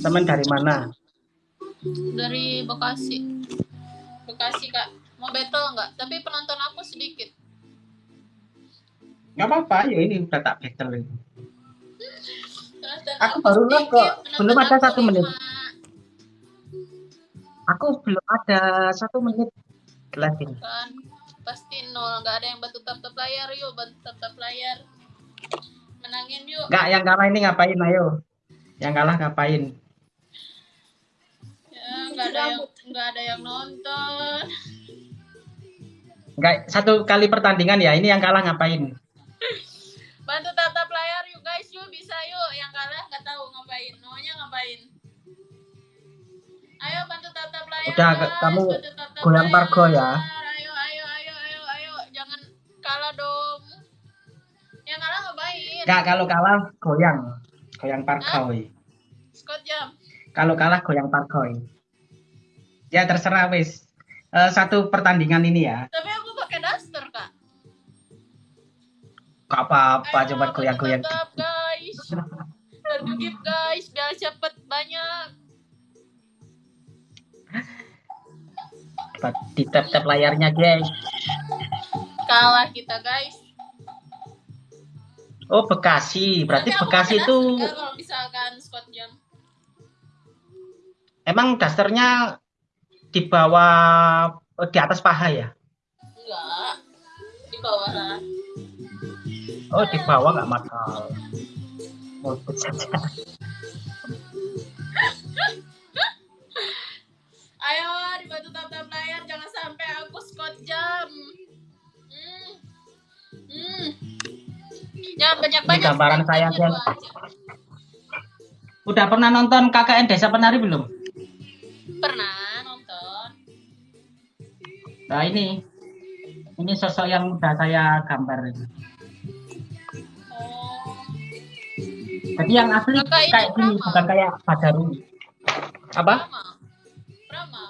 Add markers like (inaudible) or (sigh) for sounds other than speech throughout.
Teman dari mana? Dari Bekasi. Bekasi, Kak. Mau battle nggak? Tapi penonton aku sedikit. Nggak apa-apa, ya ini udah tak battle ini. Aku baru lihat kok. Belum ada satu menit. Aku belum ada satu menit ini. Kan pasti nol. Nggak ada yang bantu tap-tap layar. Yuk, bantu tap-tap layar. Menangin yuk. Nggak, yang kalah ini ngapain, ayo. Yang kalah ngapain? Ya, nggak ada yang nggak ada yang nonton. Nggak, satu kali pertandingan ya, ini yang kalah ngapain? Bantu tatap layar yuk guys, yuk bisa yuk. Yang kalah nggak tahu ngapain, maunya ngapain. Ayo bantu tatap layar. Udah, guys. kamu goyang pargo ya. Ayo, ayo, ayo, ayo, ayo, jangan kalah dong. Yang kalah ngapain? Nggak, kalau kalah goyang. Goyang parkoy. Scott jam. Kalau kalah goyang parkoy. Ya terserah wis. Eh, satu pertandingan ini ya. Tapi aku pakai daster kak. Gak apa-apa, coba goyang-goyang. guys. Tergigip guys, biar cepet banyak. Di tap-tap layarnya guys. Kalah kita guys. Oh Bekasi, berarti aku Bekasi itu kalau misalkan emang dasternya di bawah, oh, di atas paha ya? Enggak. Di bawah lah. Oh di bawah nggak makal. Oh, Jangan banyak-banyak. Ini gambaran saya, aja. Udah pernah nonton KKN Desa Penari belum? Pernah nonton. Nah ini, ini sosok yang udah saya gambar. ini. Oh. Jadi yang asli Kakak ini kayak gini, Brahma. bukan kayak Badaruni. Apa? Prama. Prama.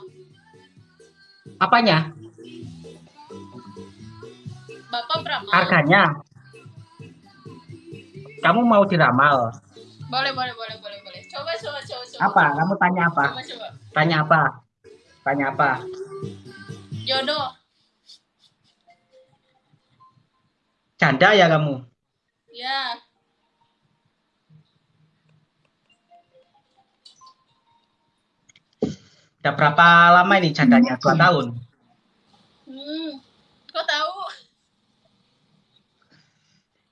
Apanya? Bapak Prama. Harganya? Kamu mau diramal? Boleh, boleh, boleh, boleh, boleh. Coba, coba, coba, coba. Apa? Kamu tanya apa? Coba, coba. Tanya apa? Tanya apa? Jodoh. Janda ya kamu? Ya. Udah berapa lama ini jandanya? Dua tahun? Hmm. Kok tahu?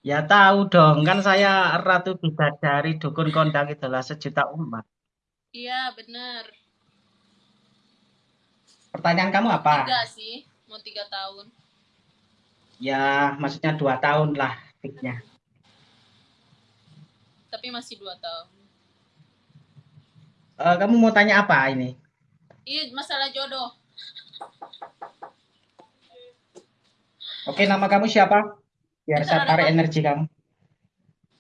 Ya tahu dong, kan saya Ratu Bidadari Dukun Kondang itulah sejuta umat. Iya, bener. Pertanyaan kamu apa? Tiga sih. Mau tiga tahun. Ya, maksudnya dua tahun lah fixnya. Tapi masih dua tahun. Eh, kamu mau tanya apa ini? Iya, masalah jodoh. Oke, nama kamu siapa? Biar saya Kita tarik energi kamu.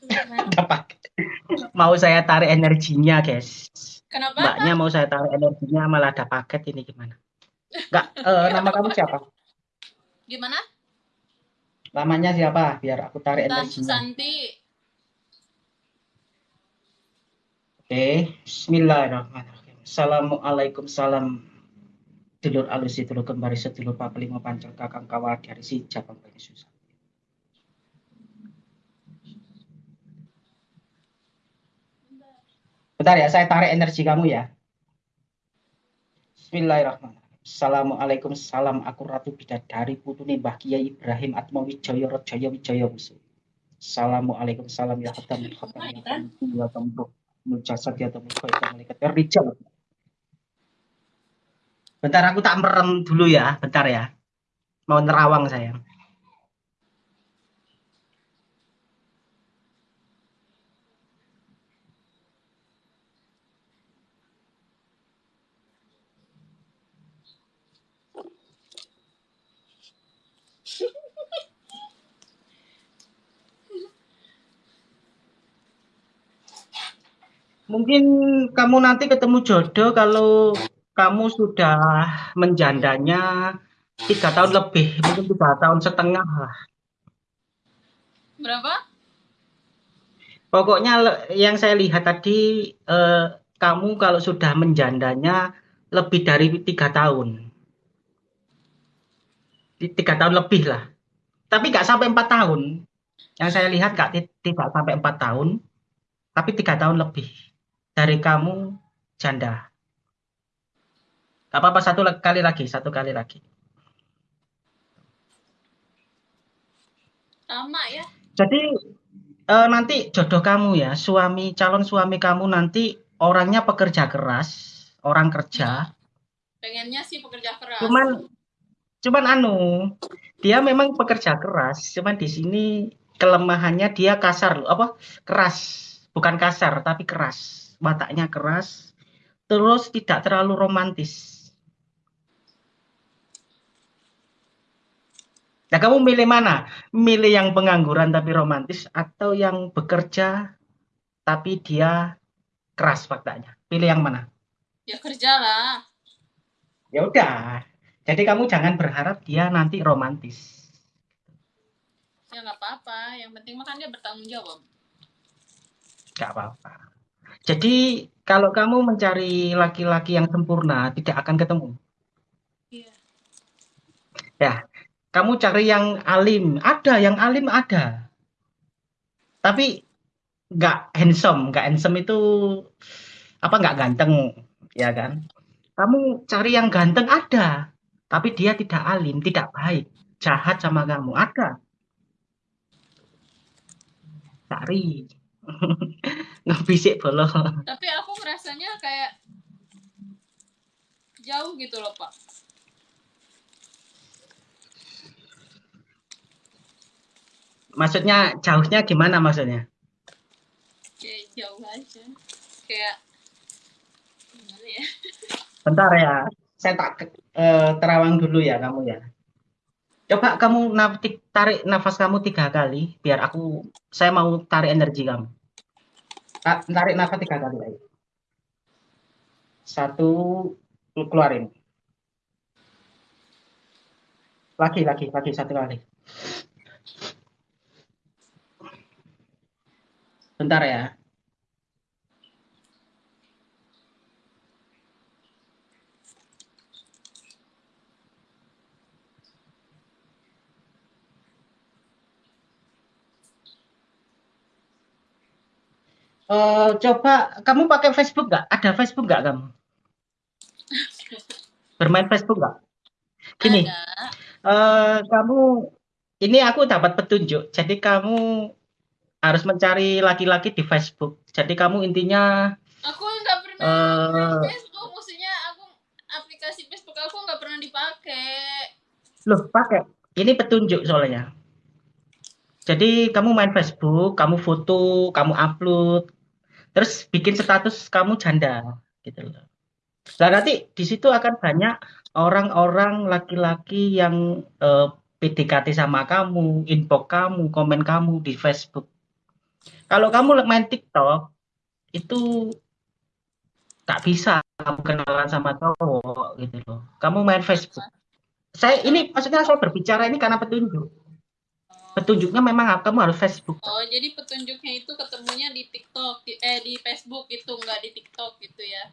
(laughs) Dapat. Mau saya tarik energinya, guys. Kenapa? Mbaknya mau saya tarik energinya malah ada paket ini gimana? Enggak, (laughs) eh, nama kamu siapa? Gimana? Namanya siapa? Biar aku tarik Tan energinya. Santi. Oke, Bismillahirrahmanirrahim. Assalamualaikum salam dulur alusi dulur kembali sedulur papelima pancel kakang kawal dari si Japang Bani susah. Bentar ya, saya tarik energi kamu ya. Bismillahirrahmanirrahim. Assalamualaikum salam aku Ratu Bidadari putune Mbah Kiai Ibrahim Atma Wijaya Rajaya Wijaya Musuh. Assalamualaikum salam ya khatam khatam ya khatam ya mujasad ya tembuh ya malaikat ya rijal. Bentar aku tak merem dulu ya, bentar ya. Mau nerawang saya. Mungkin kamu nanti ketemu jodoh kalau kamu sudah menjandanya tiga tahun lebih, mungkin tiga tahun setengah lah. Berapa? Pokoknya yang saya lihat tadi eh, kamu kalau sudah menjandanya lebih dari tiga tahun. Tiga tahun lebih lah. Tapi nggak sampai empat tahun. Yang saya lihat nggak tidak sampai empat tahun, tapi tiga tahun lebih dari kamu janda. Gak apa-apa satu kali lagi, satu kali lagi. Sama ya. Jadi uh, nanti jodoh kamu ya, suami calon suami kamu nanti orangnya pekerja keras, orang kerja. Pengennya sih pekerja keras. Cuman cuman anu, dia memang pekerja keras, cuman di sini kelemahannya dia kasar apa? keras, bukan kasar tapi keras. Wataknya keras, terus tidak terlalu romantis. Nah, kamu milih mana? Milih yang pengangguran tapi romantis atau yang bekerja tapi dia keras faktanya? Pilih yang mana? Ya kerja lah. Ya udah. Jadi kamu jangan berharap dia nanti romantis. Ya nggak apa-apa. Yang penting makan dia bertanggung jawab. Nggak apa-apa. Jadi kalau kamu mencari laki-laki yang sempurna tidak akan ketemu. Iya. Ya, kamu cari yang alim, ada yang alim ada. Tapi nggak handsome, nggak handsome itu apa nggak ganteng, ya kan? Kamu cari yang ganteng ada, tapi dia tidak alim, tidak baik, jahat sama kamu ada. Cari. (laughs) Ngebisik bolo. (laughs) Tapi aku ngerasanya kayak jauh gitu loh, Pak. Maksudnya jauhnya gimana maksudnya? Kayak jauh aja. Kayak gimana ya? (laughs) Bentar ya, saya tak uh, terawang dulu ya kamu ya. Coba kamu tarik nafas kamu tiga kali, biar aku, saya mau tarik energi kamu. Tarik nafas tiga kali lagi. Satu, keluarin. Lagi, lagi, lagi satu kali. Bentar ya. Uh, coba kamu pakai Facebook nggak? Ada Facebook nggak kamu? Bermain Facebook nggak? Gini, uh, kamu ini aku dapat petunjuk. Jadi kamu harus mencari laki-laki di Facebook. Jadi kamu intinya aku nggak pernah uh, Facebook, maksudnya aku aplikasi Facebook aku nggak pernah dipakai. Loh, pakai. Ini petunjuk soalnya. Jadi kamu main Facebook, kamu foto, kamu upload, terus bikin status kamu janda, gitu loh. Nah nanti di situ akan banyak orang-orang laki-laki yang eh, PDKT sama kamu, inbox kamu, komen kamu di Facebook. Kalau kamu main TikTok, itu tak bisa kamu kenalan sama cowok gitu loh. Kamu main Facebook. Saya ini maksudnya saya berbicara ini karena petunjuk. Petunjuknya memang kamu harus Facebook. Oh, jadi petunjuknya itu ketemunya di TikTok, di, eh di Facebook itu nggak di TikTok gitu ya?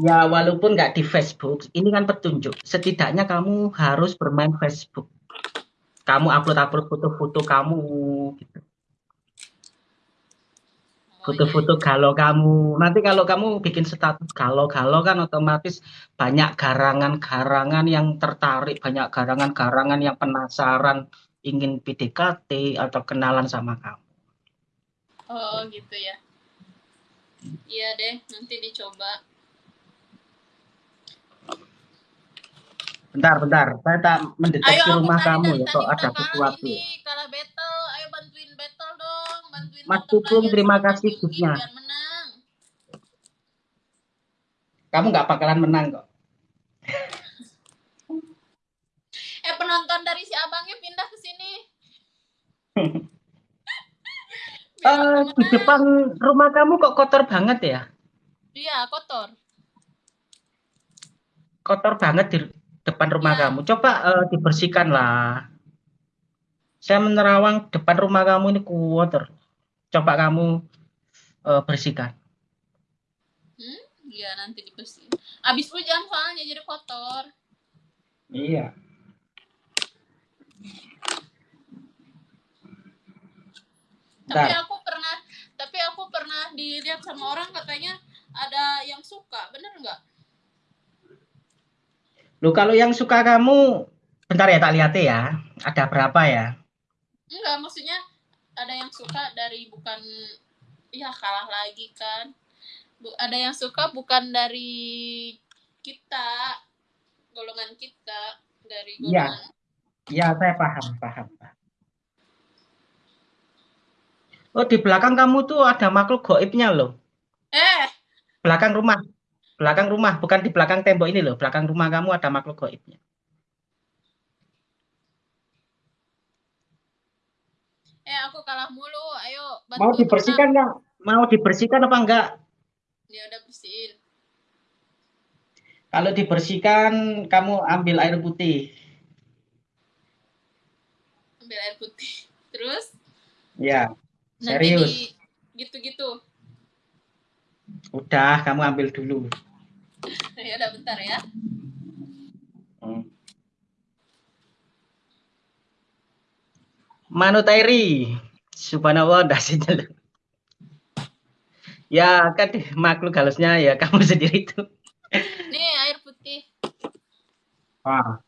Ya, walaupun nggak di Facebook, ini kan petunjuk. Setidaknya kamu harus bermain Facebook. Kamu upload-upload foto-foto kamu gitu foto-foto galau kamu. Nanti kalau kamu bikin status galau-galau kan otomatis banyak garangan-garangan yang tertarik, banyak garangan-garangan yang penasaran ingin PDKT atau kenalan sama kamu. Oh gitu ya. Iya deh, nanti dicoba. Bentar, bentar. Saya tak mendeteksi ayo, rumah kamu ya, kok ada sesuatu. Ini, kalau battle, ayo bantuin battle dong, bantuin Mas Tukung, terima kasih Gusnya. Kamu nggak bakalan menang kok. eh penonton dari si abangnya pindah ke sini. Uh, (laughs) di depan rumah kamu kok kotor banget ya? Iya, kotor. Kotor banget di depan rumah ya. kamu. Coba uh, dibersihkan lah. Saya menerawang depan rumah kamu ini kotor. Coba kamu uh, bersihkan. Iya nanti dibersihin. Abis hujan soalnya jadi kotor. Iya. Tapi aku pernah, tapi aku pernah dilihat sama orang katanya ada yang suka, bener nggak? Lu kalau yang suka kamu, bentar ya tak lihat ya. Ada berapa ya? Enggak, maksudnya ada yang suka dari bukan, ya kalah lagi kan. Bu- ada yang suka bukan dari kita, golongan kita, dari Iya. golongan. Ya, saya paham, paham. paham. Oh, di belakang kamu tuh ada makhluk goibnya loh. Eh, Belakang rumah. Belakang rumah, bukan di belakang tembok ini loh. Belakang rumah kamu ada makhluk goibnya. eh aku kalah mulu. Ayo bantu. Mau dibersihkan nggak? Mau dibersihkan apa enggak? Dia udah bersihin. Kalau dibersihkan, kamu ambil air putih. Ambil air putih. Terus Ya, serius. di gitu-gitu. Udah, kamu ambil dulu. (laughs) ya udah bentar ya. Hmm. Manut Airi. Subhanallah, (laughs) dasinya loh. Ya, kan makhluk halusnya ya kamu (laughs) sendiri itu. Nih air putih. Ah.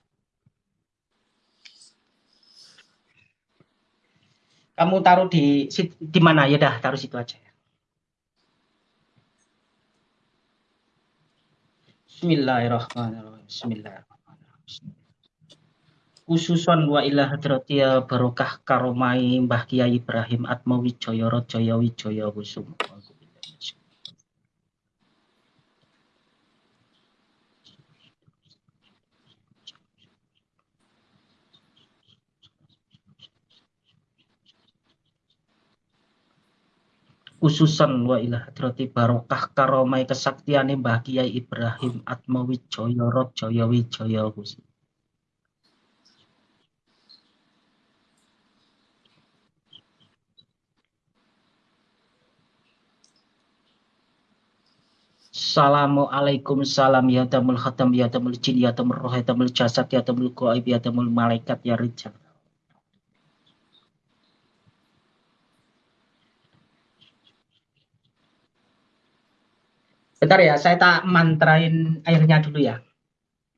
Kamu taruh di di mana? Ya dah, taruh situ aja. Bismillahirrahmanirrahim. Bismillahirrahmanirrahim. Khususon wa ila hadratiya barokah karomai Mbah Kiai Ibrahim Atmawi Jaya Jaya Wijaya Kusum. Khususon wa ila hadrati barokah karomai kesaktiane Mbah Kiai Ibrahim Atmawi Jaya Jaya Wijaya Kusum. Assalamualaikum salam ya tamul khatam ya tamul jin ya tamul roh ya tamul jasad ya tamul goib ya tamul malaikat ya rijal. Bentar ya, saya tak mantrain airnya dulu ya.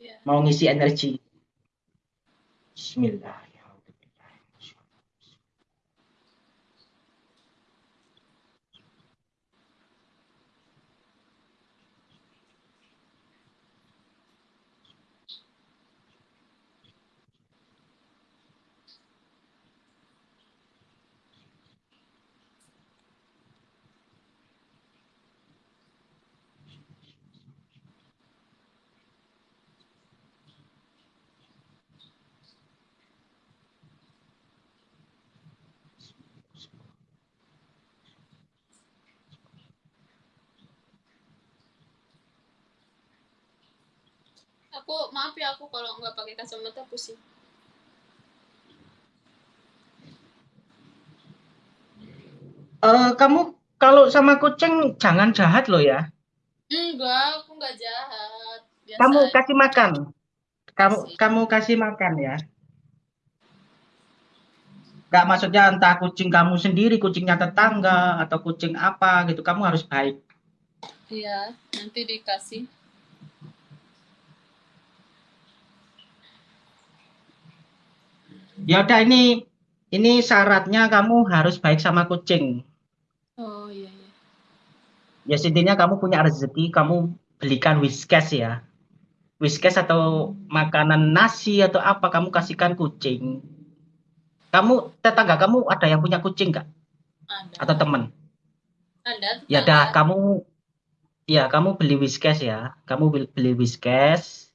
Ya. Mau ngisi energi. Bismillah. Aku maaf ya aku kalau nggak pakai kacamata pusing. Eh, kamu kalau sama kucing jangan jahat loh ya. Enggak, aku nggak jahat. Biasa Kamu aja. kasih makan. Kamu Kasih. kamu kasih makan ya. Gak maksudnya entah kucing kamu sendiri, kucingnya tetangga atau kucing apa gitu. Kamu harus baik. Iya, nanti dikasih. Ya udah ini ini syaratnya kamu harus baik sama kucing. Oh iya iya. Ya intinya kamu punya rezeki, kamu belikan whiskas ya. Whiskas atau makanan nasi atau apa kamu kasihkan kucing. Kamu tetangga kamu ada yang punya kucing nggak? Ada. Atau teman? Ada. Ya dah kamu ya kamu beli whiskas ya. Kamu beli, beli whiskas.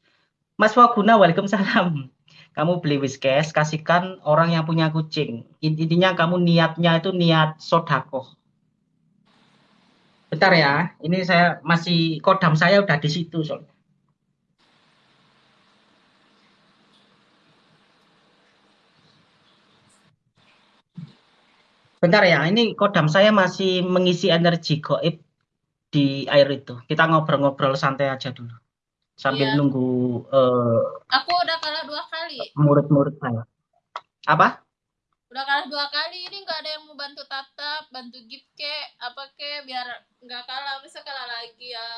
Mas Waguna, Waalaikumsalam. Kamu beli whiskas, kasihkan orang yang punya kucing. Intinya kamu niatnya itu niat sodakoh. Bentar ya, ini saya masih kodam saya udah di situ soalnya. Bentar ya, ini kodam saya masih mengisi energi goib di air itu. Kita ngobrol-ngobrol santai aja dulu. Sambil Iya. nunggu uh, Aku udah kalah dua kali. Murid-murid saya. Apa? Udah kalah dua kali. Ini nggak ada yang mau bantu tatap, bantu gift ke, apa ke, biar nggak kalah. Bisa kalah lagi ya.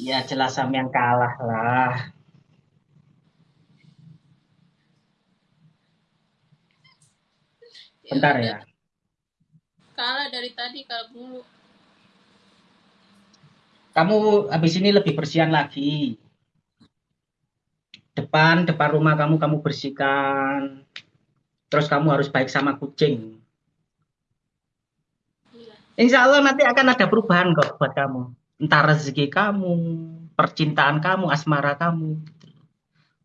Ya jelas yang kalah lah. Bentar ya. Kalah dari tadi kalau dulu. Kamu habis ini lebih bersihan lagi. Depan, depan rumah kamu kamu bersihkan. Terus kamu harus baik sama kucing. Insya Allah nanti akan ada perubahan kok buat kamu. Entah rezeki kamu, percintaan kamu, asmara kamu.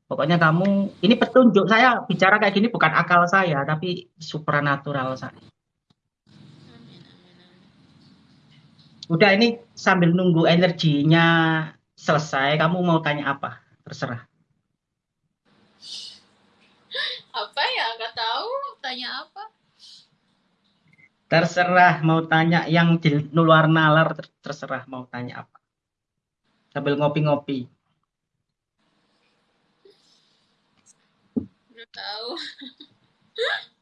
Pokoknya kamu, ini petunjuk saya bicara kayak gini bukan akal saya, tapi supranatural saya. Udah ini sambil nunggu energinya selesai, kamu mau tanya apa? Terserah. Apa ya? Nggak tahu. Tanya apa? Terserah mau tanya yang di luar nalar, ter- terserah mau tanya apa. Sambil ngopi-ngopi. Nggak tahu. (laughs)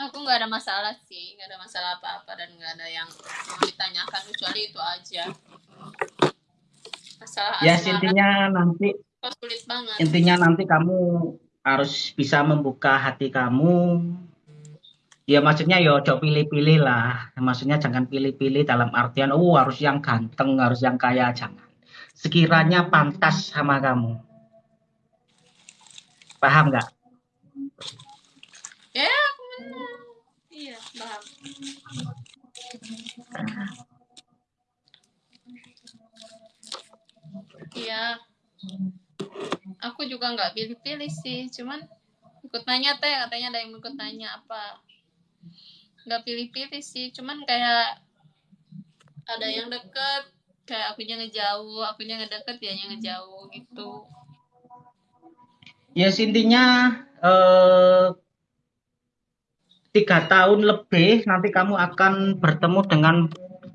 Aku nggak ada masalah sih, nggak ada masalah apa-apa dan nggak ada yang mau ditanyakan kecuali itu aja. Masalah Ya asmara intinya nanti sulit banget. intinya nanti kamu harus bisa membuka hati kamu. Ya maksudnya ya ojo pilih-pilih lah. Maksudnya jangan pilih-pilih dalam artian oh harus yang ganteng, harus yang kaya, jangan. Sekiranya pantas sama kamu. Paham nggak? Ya, aku benar. Iya, paham. Iya. Aku juga nggak pilih-pilih sih, cuman ikut nanya teh katanya ada yang ikut nanya apa. Nggak pilih-pilih sih, cuman kayak ada yang deket, kayak akunya ngejauh, akunya ngedeket, dia ngejauh gitu. Ya intinya eh, tiga tahun lebih nanti kamu akan bertemu dengan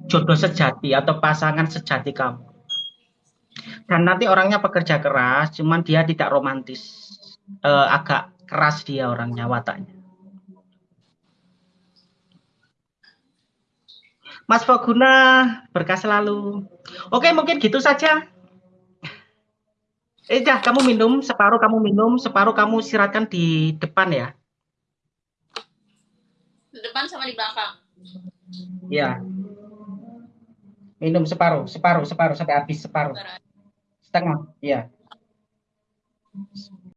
jodoh sejati atau pasangan sejati kamu. Dan nanti orangnya pekerja keras, cuman dia tidak romantis. Eh, agak keras dia orangnya wataknya. Mas Faguna, berkah selalu. Oke, mungkin gitu saja. Eh, dah, kamu minum, separuh kamu minum, separuh kamu siratkan di depan ya. Di depan sama di belakang. Ya. Minum separuh, separuh, separuh sampai habis separuh. Setengah, ya.